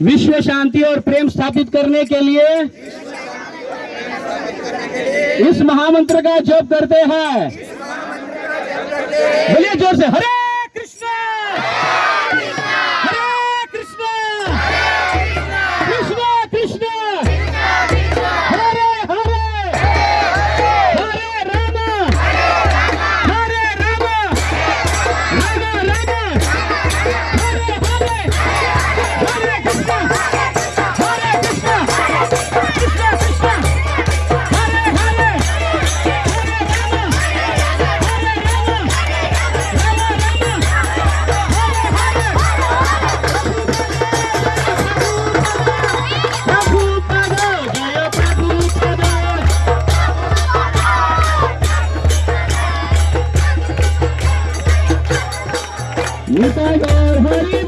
विश्व शांति और प्रेम स्थापित करने के लिए इस महामंत्र का जप करते हैं। बोलिए ज़ोर से, हरे! निकल गए हरी